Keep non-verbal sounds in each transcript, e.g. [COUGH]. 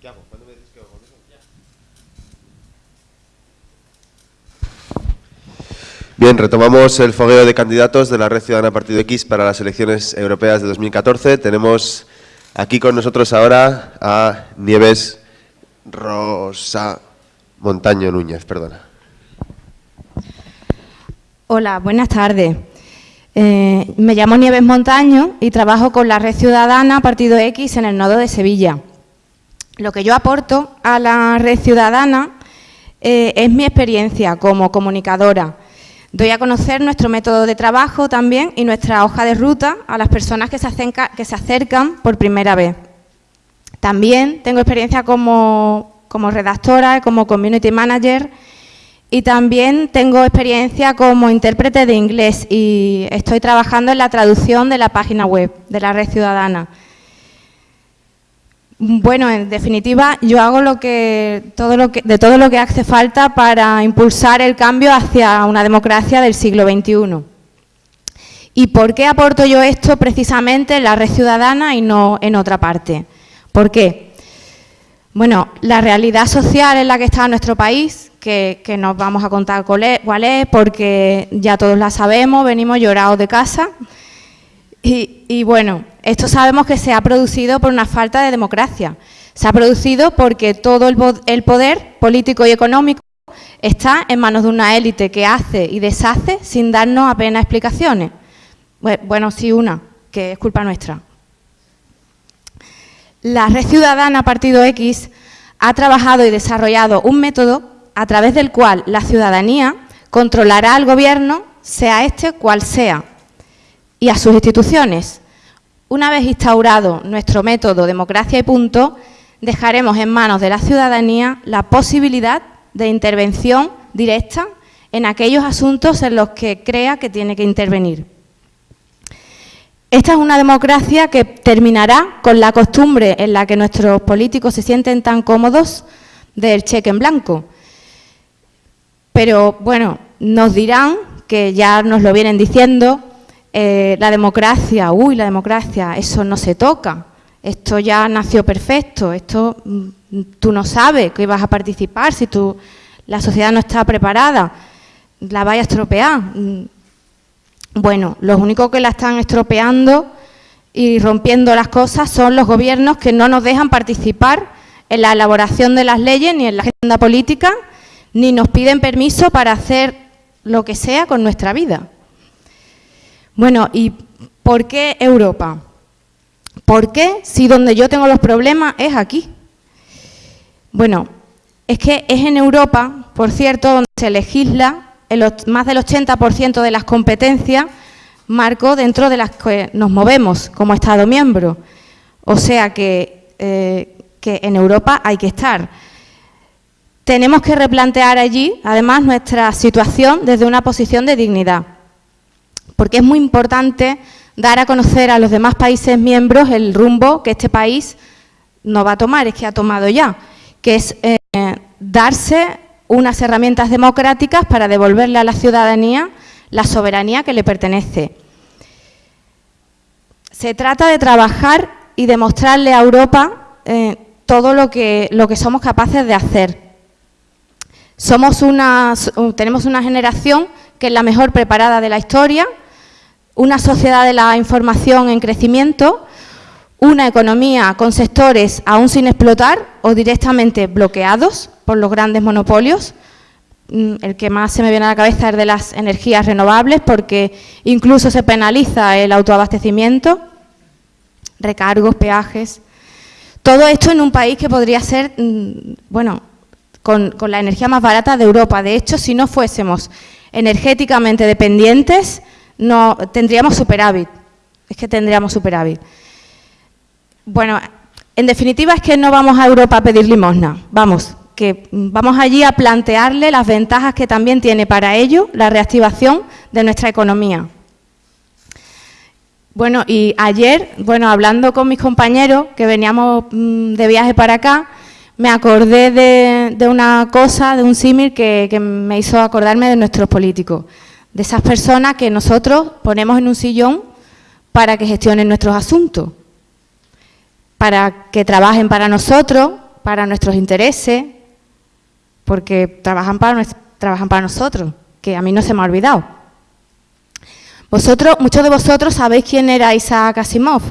¿Qué hago? ¿Cuándo me dices que hago con eso? Bien, retomamos el fogueo de candidatos de la Red Ciudadana Partido X para las elecciones europeas de 2014. Tenemos aquí con nosotros ahora a Nieves Rosa Montaño Núñez, perdona. Hola, buenas tardes. Eh, me llamo Nieves Montaño y trabajo con la Red Ciudadana Partido X en el nodo de Sevilla. Lo que yo aporto a la Red Ciudadana eh, es mi experiencia como comunicadora. Doy a conocer nuestro método de trabajo también y nuestra hoja de ruta a las personas que se, acercan por primera vez. También tengo experiencia como, como redactora, como community manager y también tengo experiencia como intérprete de inglés y estoy trabajando en la traducción de la página web de la Red Ciudadana. Bueno, en definitiva, yo hago lo que, todo lo que, de todo lo que hace falta para impulsar el cambio hacia una democracia del siglo XXI. ¿Y por qué aporto yo esto precisamente en la red ciudadana y no en otra parte? ¿Por qué? Bueno, la realidad social en la que está nuestro país, que, que nos vamos a contar cuál es, porque ya todos la sabemos, venimos llorados de casa, y, bueno, esto sabemos que se ha producido por una falta de democracia. Se ha producido porque todo el poder político y económico está en manos de una élite que hace y deshace sin darnos apenas explicaciones. Bueno, sí una, que es culpa nuestra. La Red Ciudadana Partido X ha trabajado y desarrollado un método a través del cual la ciudadanía controlará al gobierno, sea este cual sea, y a sus instituciones. Una vez instaurado nuestro método democracia y punto, dejaremos en manos de la ciudadanía la posibilidad de intervención directa en aquellos asuntos en los que crea que tiene que intervenir. Esta es una democracia que terminará con la costumbre en la que nuestros políticos se sienten tan cómodos del cheque en blanco. Pero, bueno, nos dirán, que ya nos lo vienen diciendo, eh, la democracia, uy, la democracia, eso no se toca, esto ya nació perfecto, esto mm, tú no sabes que ibas a participar, si tú, la sociedad no está preparada, la vaya a estropear. Mm, bueno, los únicos que la están estropeando y rompiendo las cosas son los gobiernos que no nos dejan participar en la elaboración de las leyes ni en la agenda política, ni nos piden permiso para hacer lo que sea con nuestra vida. Bueno, ¿y por qué Europa? ¿Por qué si donde yo tengo los problemas es aquí? Bueno, es que es en Europa, por cierto, donde se legisla más del 80% de las competencias marco dentro de las que nos movemos como Estado miembro. O sea eh, que en Europa hay que estar. Tenemos que replantear allí, además, nuestra situación desde una posición de dignidad porque es muy importante dar a conocer a los demás países miembros el rumbo que este país no va a tomar, es que ha tomado ya, que es eh, darse unas herramientas democráticas para devolverle a la ciudadanía la soberanía que le pertenece. Se trata de trabajar y demostrarle a Europa eh, todo lo que, lo que somos capaces de hacer. Somos una, tenemos una generación que es la mejor preparada de la historia, una sociedad de la información en crecimiento, una economía con sectores aún sin explotar o directamente bloqueados por los grandes monopolios. Mm, el que más se me viene a la cabeza es de las energías renovables porque incluso se penaliza el autoabastecimiento, recargos, peajes. Todo esto en un país que podría ser, mm, bueno, con, con la energía más barata de Europa. De hecho, si no fuésemos energéticamente dependientes, no tendríamos superávit. Es que tendríamos superávit. Bueno, en definitiva es que no vamos a Europa a pedir limosna. Vamos, que vamos allí a plantearle las ventajas que también tiene para ello la reactivación de nuestra economía. Bueno, y ayer, bueno, hablando con mis compañeros, que veníamos mm, de viaje para acá, me acordé de, una cosa, de un símil que, que me hizo acordarme de nuestros políticos de esas personas que nosotros ponemos en un sillón para que gestionen nuestros asuntos, para que trabajen para nosotros, para nuestros intereses, porque trabajan para, nosotros, que a mí no se me ha olvidado. Vosotros, muchos de vosotros sabéis quién era Isaac Asimov.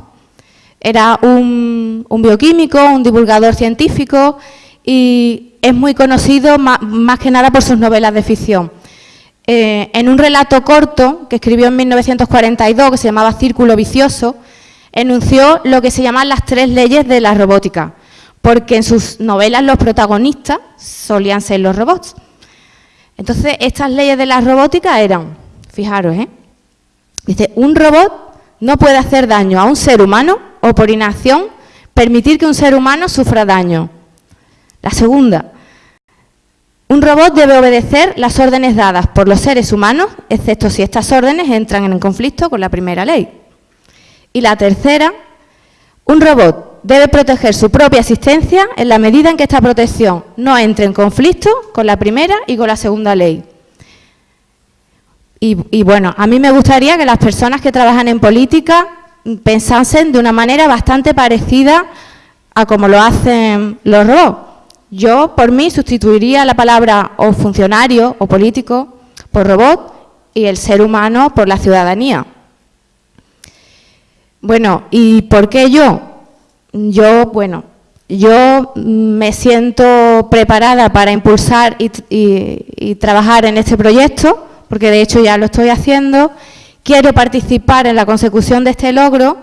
Era un, bioquímico, un divulgador científico y es muy conocido más, que nada por sus novelas de ficción. Eh, en un relato corto que escribió en 1942, que se llamaba Círculo Vicioso, enunció lo que se llaman las tres leyes de la robótica, porque en sus novelas los protagonistas solían ser los robots. Entonces, estas leyes de la robótica eran, fijaros, ¿eh? dice, un robot no puede hacer daño a un ser humano o por inacción permitir que un ser humano sufra daño. La segunda, un robot debe obedecer las órdenes dadas por los seres humanos, excepto si estas órdenes entran en conflicto con la primera ley. Y la tercera, un robot debe proteger su propia existencia en la medida en que esta protección no entre en conflicto con la primera y con la segunda ley. Y, bueno, a mí me gustaría que las personas que trabajan en política pensasen de una manera bastante parecida a como lo hacen los robots. Yo, por mí, sustituiría la palabra o funcionario o político por robot y el ser humano por la ciudadanía. Bueno, ¿y por qué yo? Yo, bueno, yo me siento preparada para impulsar y trabajar en este proyecto porque de hecho ya lo estoy haciendo. Quiero participar en la consecución de este logro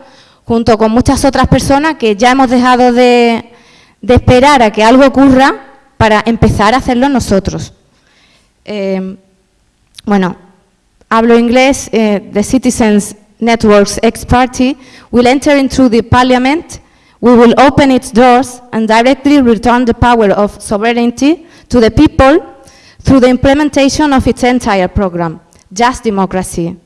junto con muchas otras personas que ya hemos dejado de, esperar a que algo ocurra para empezar a hacerlo nosotros. Eh, bueno, hablo inglés. Eh, the Citizens Networks X Party will enter into the Parliament. We will open its doors and directly return the power of sovereignty to the people through the implementation of its entire program, Just Democracy.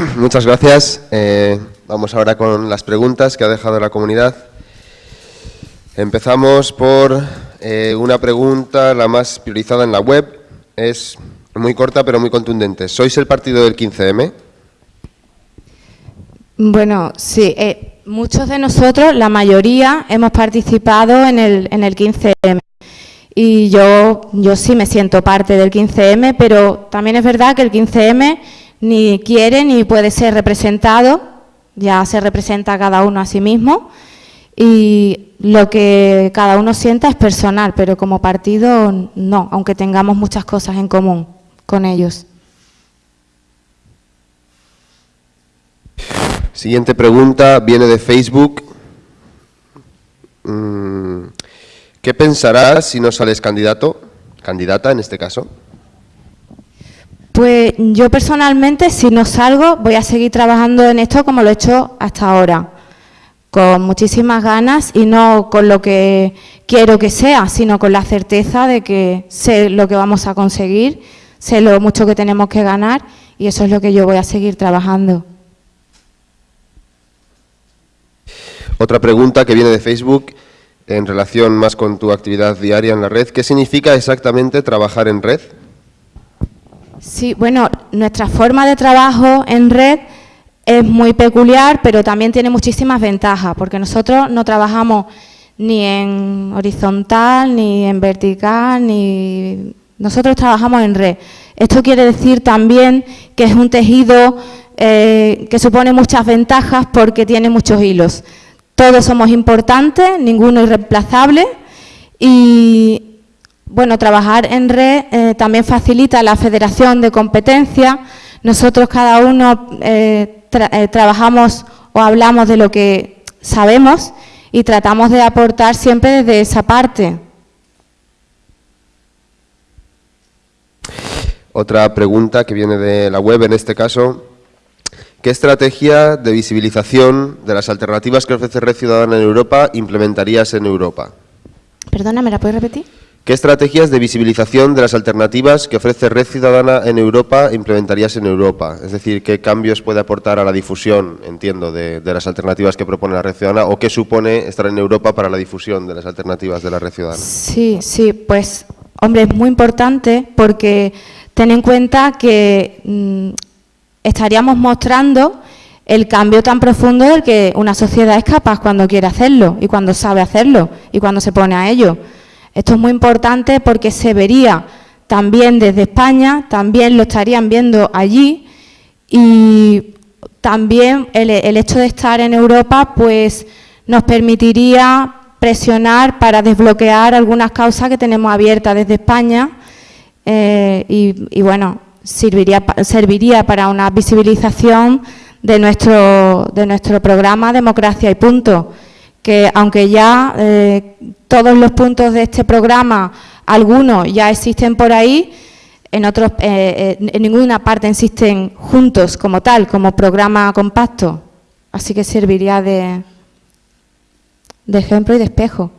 [CLEARS THROAT] Muchas gracias. Eh, vamos ahora con las preguntas que ha dejado la comunidad. Empezamos por eh, una pregunta, la más priorizada en la web. Es muy corta, pero muy contundente. ¿Sois el partido del 15M? Bueno, sí. Eh, muchos de nosotros, la mayoría, hemos participado en el, en el 15M. Y yo, yo sí me siento parte del 15M, pero también es verdad que el 15M ni quiere ni puede ser representado, ya se representa cada uno a sí mismo y lo que cada uno sienta es personal, pero como partido no, aunque tengamos muchas cosas en común con ellos. Siguiente pregunta viene de Facebook. Mm, ¿Qué pensarás si no sales candidato, candidata en este caso? Pues yo personalmente, si no salgo, voy a seguir trabajando en esto como lo he hecho hasta ahora, con muchísimas ganas y no con lo que quiero que sea, sino con la certeza de que sé lo que vamos a conseguir sé lo mucho que tenemos que ganar y eso es lo que yo voy a seguir trabajando. Otra pregunta que viene de Facebook en relación más con tu actividad diaria en la red. ¿Qué significa exactamente trabajar en red? Sí, bueno, nuestra forma de trabajo en red es muy peculiar, pero también tiene muchísimas ventajas, porque nosotros no trabajamos ni en horizontal, ni en vertical, ni nosotros trabajamos en red. Esto quiere decir también que es un tejido eh, que supone muchas ventajas porque tiene muchos hilos. Todos somos importantes, ninguno es reemplazable y bueno, trabajar en red eh, también facilita la federación de competencia. Nosotros cada uno eh, trabajamos o hablamos de lo que sabemos y tratamos de aportar siempre desde esa parte. Otra pregunta que viene de la web en este caso. ¿Qué estrategia de visibilización de las alternativas que ofrece Red Ciudadana en Europa implementarías en Europa? Perdona, ¿me la puedes repetir? ¿Qué estrategias de visibilización de las alternativas que ofrece Red Ciudadana en Europa implementarías en Europa? Es decir, ¿qué cambios puede aportar a la difusión, entiendo, de, las alternativas que propone la Red Ciudadana o qué supone estar en Europa para la difusión de las alternativas de la Red Ciudadana? Sí, sí, pues Hombre, es muy importante porque ten en cuenta que mm, estaríamos mostrando el cambio tan profundo del que una sociedad es capaz cuando quiere hacerlo y cuando sabe hacerlo y cuando se pone a ello. Esto es muy importante porque se vería también desde España, también lo estarían viendo allí y también el, hecho de estar en Europa pues nos permitiría presionar para desbloquear algunas causas que tenemos abiertas desde España eh, y, bueno, serviría, serviría para una visibilización de nuestro, de nuestro programa Democracia y Punto, que aunque ya eh, todos los puntos de este programa, algunos ya existen por ahí, en, otros, eh, en ninguna parte existen juntos como tal, como programa compacto. Así que serviría de, de ejemplo y de espejo.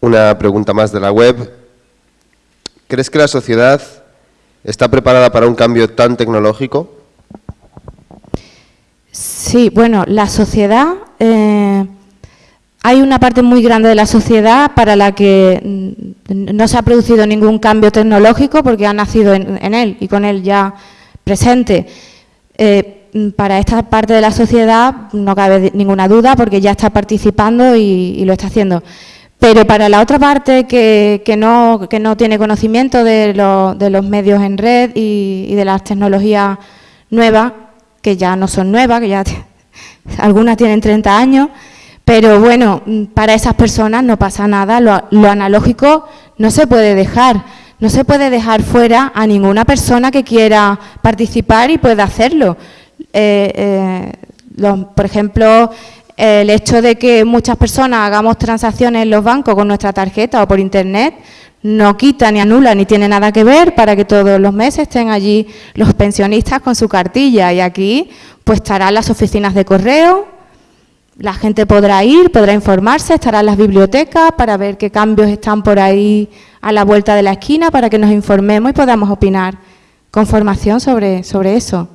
Una pregunta más de la web. ¿Crees que la sociedad está preparada para un cambio tan tecnológico? Sí, bueno, la sociedad... Eh, hay una parte muy grande de la sociedad para la que mm, no se ha producido ningún cambio tecnológico porque ha nacido en, él y con él ya presente. Eh, mm, para esta parte de la sociedad no cabe ninguna duda porque ya está participando y, lo está haciendo. Pero para la otra parte que, no, tiene conocimiento de, los medios en red y, de las tecnologías nuevas, que ya no son nuevas, que ya algunas tienen 30 años, pero bueno, mm, para esas personas no pasa nada, lo, analógico no se puede dejar, no se puede dejar fuera a ninguna persona que quiera participar y pueda hacerlo. Eh, eh, por ejemplo, el hecho de que muchas personas hagamos transacciones en los bancos con nuestra tarjeta o por internet no quita ni anula ni tiene nada que ver para que todos los meses estén allí los pensionistas con su cartilla y aquí pues estarán las oficinas de correo, la gente podrá ir, podrá informarse, estará en las bibliotecas para ver qué cambios están por ahí a la vuelta de la esquina para que nos informemos y podamos opinar con formación sobre, sobre eso.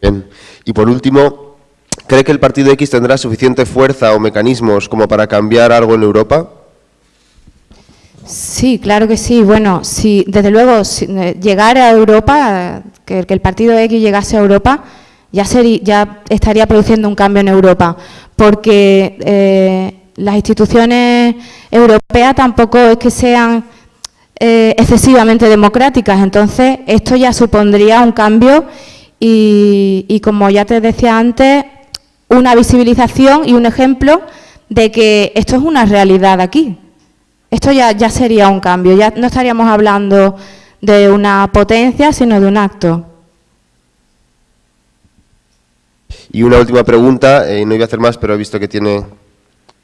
Bien. Y por último, ¿cree que el Partido X tendrá suficiente fuerza o mecanismos como para cambiar algo en Europa? Sí, claro que sí. Bueno, si desde luego eh, llegar a Europa, que, el Partido X llegase a Europa, ya, ya estaría produciendo un cambio en Europa, porque eh, las instituciones europeas tampoco es que sean eh, excesivamente democráticas, entonces esto ya supondría un cambio y, como ya te decía antes, una visibilización y un ejemplo de que esto es una realidad aquí. Esto ya, ya sería un cambio, ya no estaríamos hablando de una potencia, sino de un acto. Y una última pregunta, eh, no iba a hacer más, pero he visto que tiene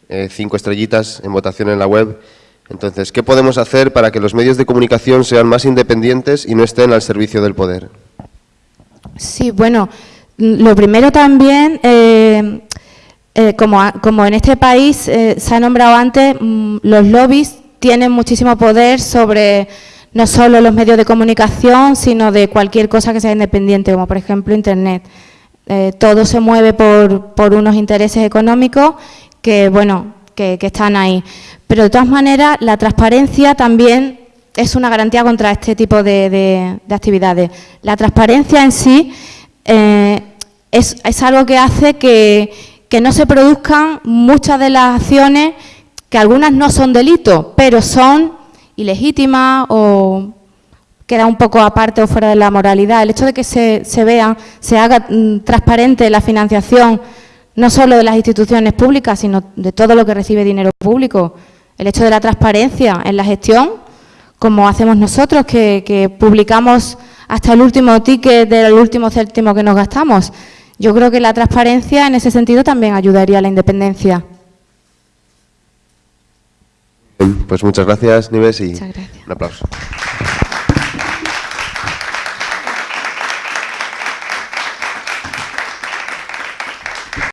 eh, cinco estrellitas en votación en la web. Entonces, ¿qué podemos hacer para que los medios de comunicación sean más independientes y no estén al servicio del poder? Sí, bueno, lo primero también, eh, como, como, en este país se ha nombrado antes, mm, los lobbies tienen muchísimo poder sobre no solo los medios de comunicación, sino de cualquier cosa que sea independiente, como por ejemplo Internet. Eh, todo se mueve por, unos intereses económicos que, bueno, que, están ahí. Pero de todas maneras, la transparencia también es una garantía contra este tipo de, actividades. La transparencia en sí eh, es, algo que hace que, que no se produzcan muchas de las acciones que algunas no son delitos, pero son ilegítimas o queda un poco aparte o fuera de la moralidad. El hecho de que se, se vea, se haga mm, transparente la financiación, no solo de las instituciones públicas, sino de todo lo que recibe dinero público. El hecho de la transparencia en la gestión, como hacemos nosotros, que, publicamos hasta el último ticket del último céntimo que nos gastamos. Yo creo que la transparencia en ese sentido también ayudaría a la independencia. Pues muchas gracias, Nives, y un aplauso.